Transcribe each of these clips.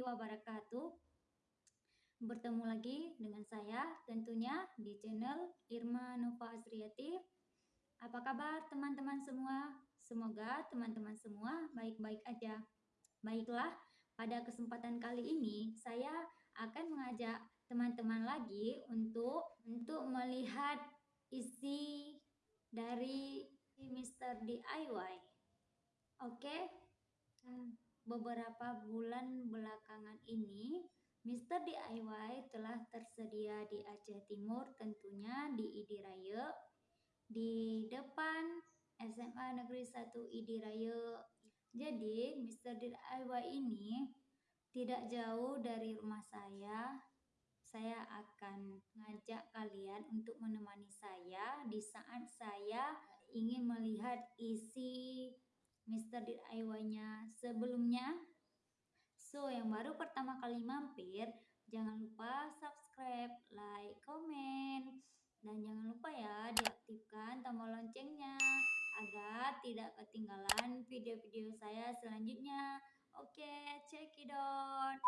warahmatullahi wabarakatuh. Bertemu lagi dengan saya tentunya di channel Irma Nova Asriati. Apa kabar teman-teman semua? Semoga teman-teman semua baik-baik aja. Baiklah, pada kesempatan kali ini saya akan mengajak teman-teman lagi untuk untuk melihat isi dari Mr. DIY. Oke. Beberapa bulan belakangan ini, Mr. DIY telah tersedia di Aceh Timur, tentunya di Idiraya, di depan SMA Negeri 1 Idiraya. Jadi, Mr. DIY ini tidak jauh dari rumah saya. Saya akan mengajak kalian untuk menemani saya di saat saya ingin melihat isi Mr. DIY-nya sebelumnya. So, yang baru pertama kali mampir, jangan lupa subscribe, like, komen, dan jangan lupa ya diaktifkan tombol loncengnya agar tidak ketinggalan video-video saya selanjutnya. Oke, check it out.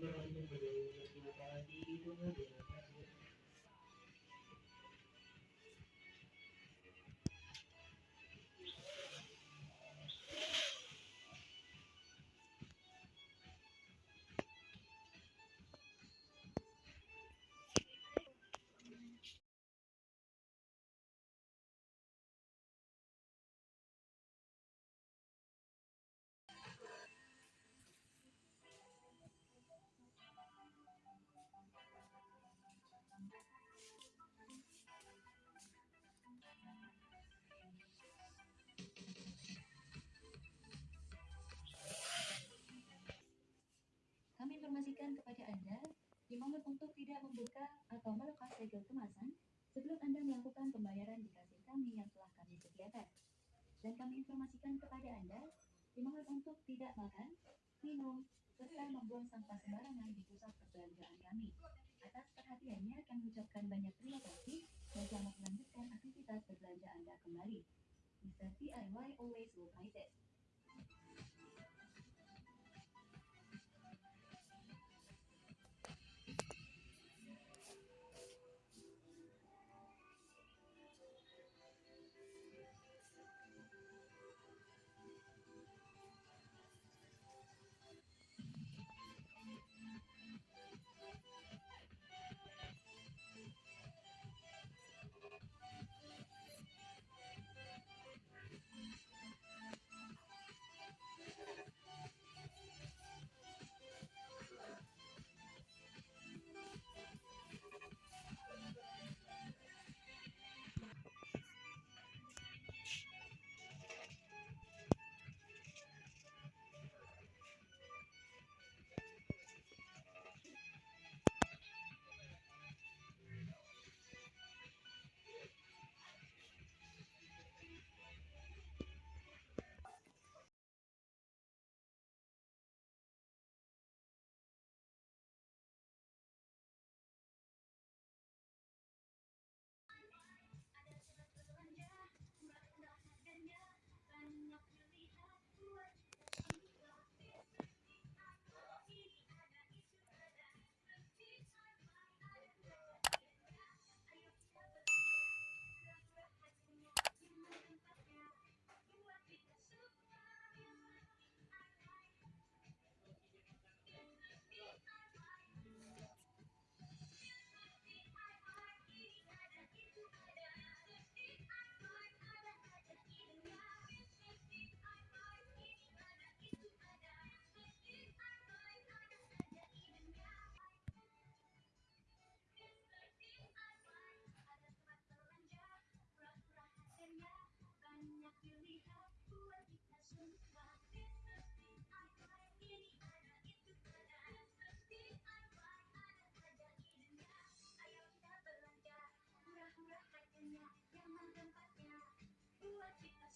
Kami kepada Anda, dimohon untuk tidak membuka atau melepas segel kemasan sebelum Anda melakukan pembayaran di kasir kami yang telah kami sediakan. Dan kami informasikan kepada Anda, dimohon untuk tidak makan, minum, serta membuang sampah sembarangan di pusat perbelanjaan kami. Atas perhatiannya, kami ucapkan banyak terima kasih dan selamat melanjutkan aktivitas berbelanja Anda kembali. Mr. DIY always will.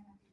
Melanjutkan aktivitas pra belajar.